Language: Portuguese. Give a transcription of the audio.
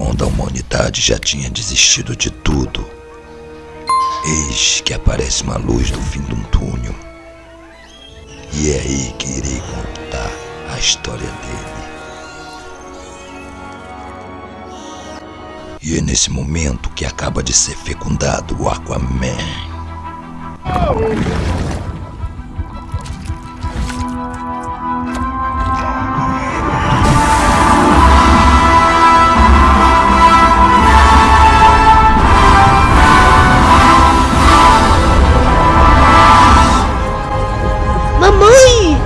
quando a humanidade já tinha desistido de tudo, eis que aparece uma luz do fim de um túnel. E é aí que irei contar a história dele. E é nesse momento que acaba de ser fecundado o Aquaman. Mamãe!